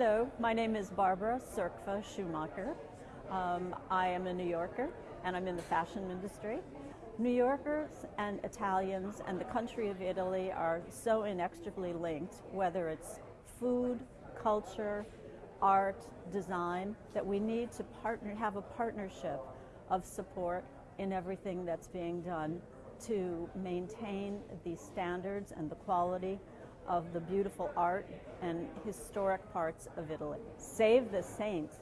Hello, my name is Barbara Cirkva Schumacher. Um, I am a New Yorker and I'm in the fashion industry. New Yorkers and Italians and the country of Italy are so inextricably linked, whether it's food, culture, art, design, that we need to partner, have a partnership of support in everything that's being done to maintain the standards and the quality of the beautiful art and historic parts of Italy. Save the Saints